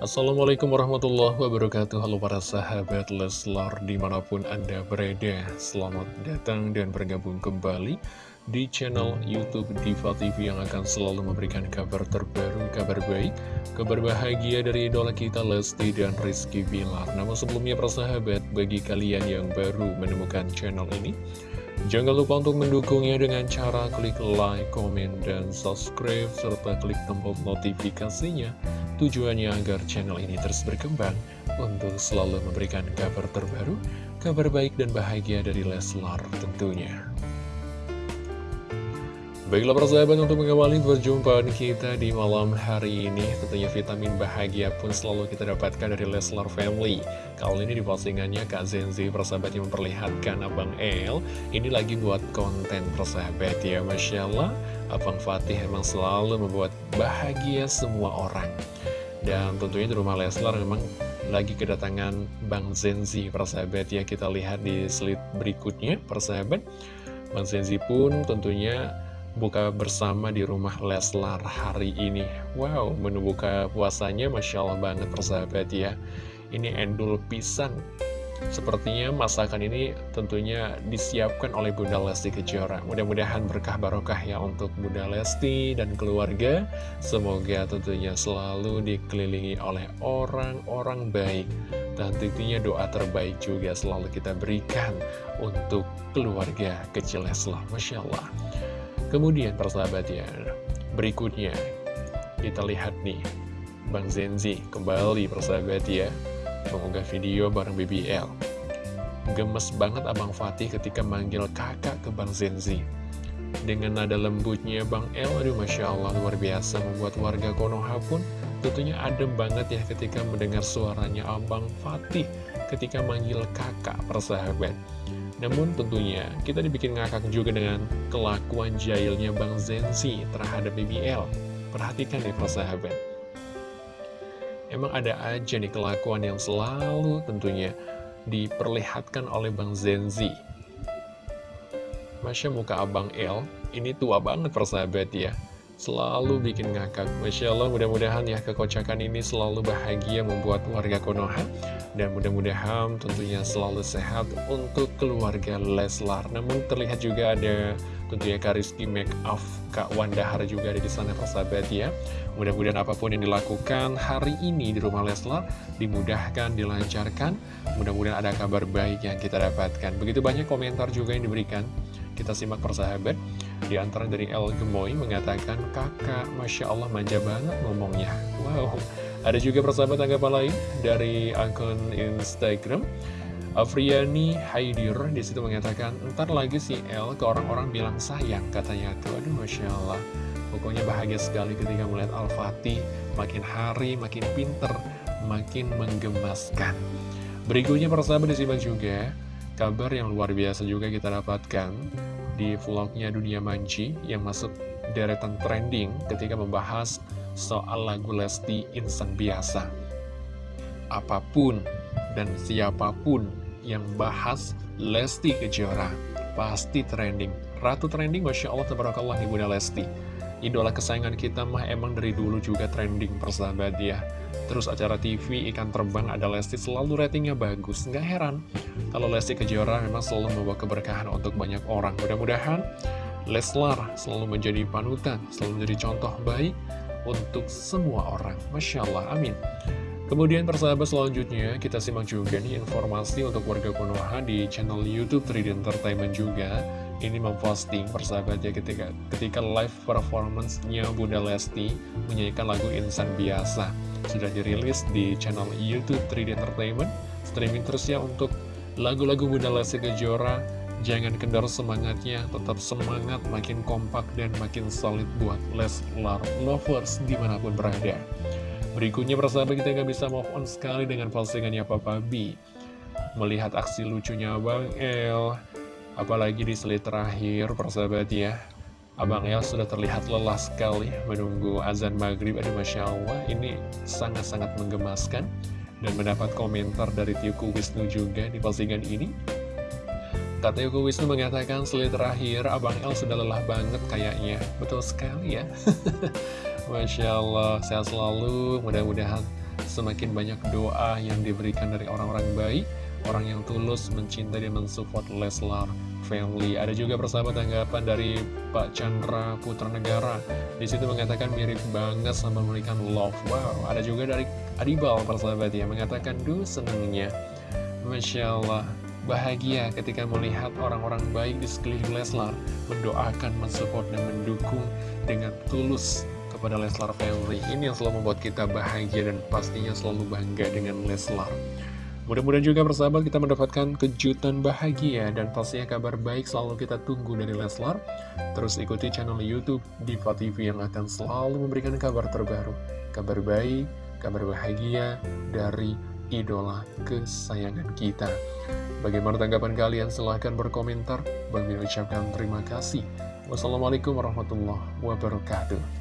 Assalamualaikum warahmatullahi wabarakatuh. Halo para sahabat Leslar di mana pun anda berada Selamat datang dan bergabung kembali di channel Youtube Diva TV yang akan selalu memberikan kabar terbaru, kabar baik Kabar bahagia dari idola kita Lesti dan Rizky Bilar. Namun sebelumnya para sahabat bagi kalian yang baru menemukan channel ini Jangan lupa untuk mendukungnya dengan cara klik like, komen, dan subscribe, serta klik tombol notifikasinya. Tujuannya agar channel ini terus berkembang untuk selalu memberikan kabar terbaru, kabar baik dan bahagia dari Leslar tentunya. Baiklah persahabat untuk mengawali perjumpaan kita di malam hari ini Tentunya vitamin bahagia pun selalu kita dapatkan dari Leslar Family. Kali ini di postingannya Kak Zenzi persahabat yang memperlihatkan Abang El Ini lagi buat konten persahabat ya Masya Allah. Abang Fatih emang selalu membuat bahagia semua orang. Dan tentunya di rumah Leslar memang lagi kedatangan Bang Zenzi persahabat ya Kita lihat di slide berikutnya persahabat Bang Zenzi pun tentunya buka bersama di rumah Leslar hari ini. Wow, menu buka puasanya Masya Allah banget persahabat ya. Ini endul pisang. Sepertinya masakan ini tentunya disiapkan oleh Bunda Lesti Kejora. Mudah-mudahan berkah barokah ya untuk Bunda Lesti dan keluarga. Semoga tentunya selalu dikelilingi oleh orang-orang baik. Dan tentunya doa terbaik juga selalu kita berikan untuk keluarga kecil Leslar. Masya Allah Kemudian persahabat ya, berikutnya kita lihat nih, Bang Zenzi kembali persahabat ya, mengunggah video bareng BBL. Gemes banget Abang Fatih ketika manggil kakak ke Bang Zenzi. Dengan nada lembutnya Bang El, aduh Masya Allah luar biasa membuat warga Konoha pun tentunya adem banget ya ketika mendengar suaranya Abang Fatih ketika manggil kakak persahabat. Namun tentunya kita dibikin ngakak juga dengan kelakuan jahilnya Bang Zensi terhadap BBL. Perhatikan nih persahabat. Emang ada aja nih kelakuan yang selalu tentunya diperlihatkan oleh Bang Zenzi. Masya muka Abang L, ini tua banget persahabat ya selalu bikin ngakak. Masya Allah, mudah-mudahan ya kekocakan ini selalu bahagia membuat warga Konoha. Dan mudah-mudahan tentunya selalu sehat untuk keluarga Leslar. Namun terlihat juga ada tentunya Kariski Make Up Kak Wandahar juga ada di sana persahabat ya. Mudah-mudahan apa pun yang dilakukan hari ini di rumah Leslar dimudahkan, dilancarkan. Mudah-mudahan ada kabar baik yang kita dapatkan. Begitu banyak komentar juga yang diberikan. Kita simak persahabat. Di antara dari El Gemoy mengatakan, kakak, Masya Allah manja banget ngomongnya. Wow, ada juga persahabat tanggapan lain dari akun Instagram. Afriani Haidir di situ mengatakan, ntar lagi si El ke orang-orang bilang sayang, katanya tuh. Aduh, Masya Allah. Pokoknya bahagia sekali ketika melihat Al-Fatih makin hari makin pinter, makin menggemaskan. Berikutnya persahabat disimak juga, kabar yang luar biasa juga kita dapatkan di vlognya Dunia Manji yang masuk deretan trending ketika membahas soal lagu Lesti Insan Biasa. Apa pun dan siapa pun yang bahas Lesti Kejora pasti trending. Ratu trending, Masya Allah, Tabarakallah, Ibunda Lesti. Idola kesayangan kita mah emang dari dulu juga trending persahabat ya. Terus acara TV Ikan Terbang ada Lesti selalu ratingnya bagus. Nggak heran kalau Lesti Kejora memang selalu membawa keberkahan untuk banyak orang. Mudah-mudahan Leslar selalu menjadi panutan, selalu menjadi contoh baik untuk semua orang. Masya Allah, amin. Kemudian persahabat selanjutnya kita simak juga nih informasi untuk warga Konoha di channel Youtube 3D Entertainment juga ini memposting persahabat ya ketika ketika live performance-nya Bunda Lesti menyanyikan lagu Insan Biasa sudah dirilis di channel YouTube 3D Entertainment. Streaming terus ya untuk lagu-lagu Bunda Lesti Kejora. Jangan kendor semangatnya, tetap semangat, makin kompak dan makin solid buat Leslar Lovers di mana pun berada. Berikutnya persahabat kita nggak bisa move on sekali dengan postingannya Papa B. Melihat aksi lucunya Bang El, apalagi di slide terakhir persahabat ya Abang El sudah terlihat lelah sekali menunggu azan maghrib. Aduh Masya Allah, ini sangat-sangat menggemaskan. Dan mendapat komentar dari Tiuku Wisnu juga di postingan ini. Kata Tiuku Wisnu mengatakan, setelah terakhir Abang El sudah lelah banget kayaknya. Betul sekali ya. Masya Allah, sehat selalu. Mudah-mudahan semakin banyak doa yang diberikan dari orang-orang baik, orang yang tulus mencintai dan mensupport Leslar family. Ada juga persahabat tanggapan dari Pak Chandra Putra Negara. Di situ mengatakan mirip banget sama memberikan love. Wow, ada juga dari Adibal persahabat ya mengatakan duh senengnya. Masya Allah, bahagia ketika melihat orang-orang baik di sekeliling Leslar mendoakan, mensupport, dan mendukung dengan tulus kepada Leslar family. Ini yang selalu membuat kita bahagia dan pastinya selalu bangga dengan Leslar. Mudah-mudahan juga persahabat kita mendapatkan kejutan bahagia dan pastinya kabar baik selalu kita tunggu dari Leslar. Terus ikuti channel Youtube Diva TV yang akan selalu memberikan kabar terbaru, kabar baik, kabar bahagia dari idola kesayangan kita. Bagaimana tanggapan kalian? Silahkan berkomentar. Bang ucapkan terima kasih. Wassalamualaikum warahmatullahi wabarakatuh.